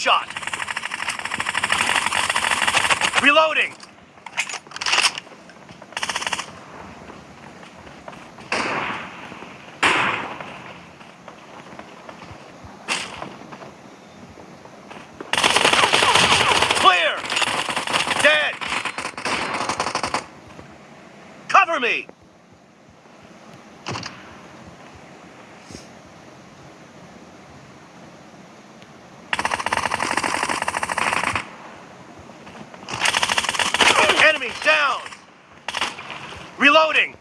shot! Reloading! Clear! Dead! Cover me! Enemy down! Reloading!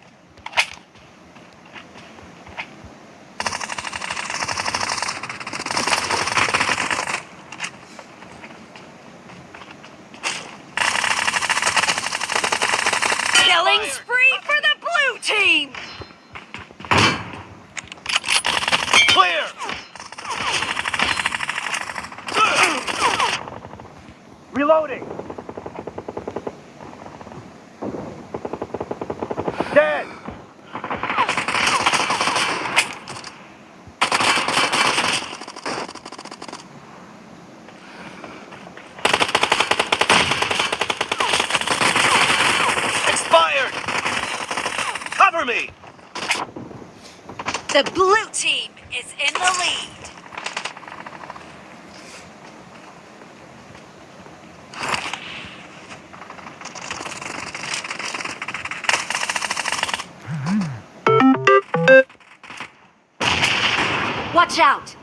Killing spree for the blue team! Clear! Reloading! Dead! Expired! Me! The blue team is in the lead. Watch out!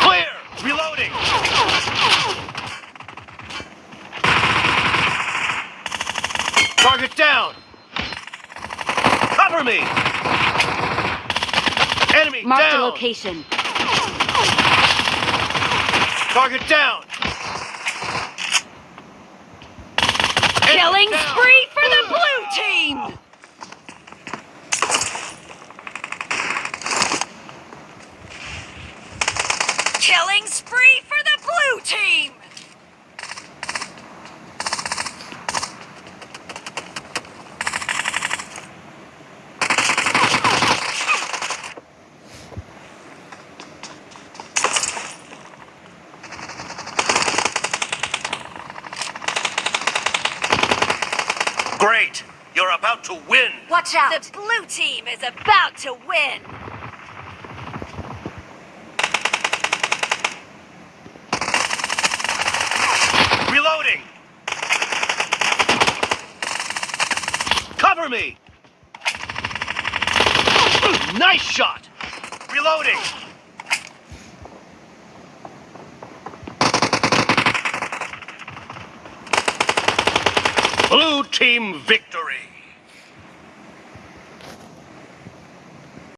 Clear! Reloading! Target down! Cover me! Enemy Mark the location. Target down! Killing down! spree for the blue team! Killing spree for the blue team! Great! You're about to win! Watch out! The blue team is about to win! Reloading! Cover me! Nice shot! Reloading! Blue team victory!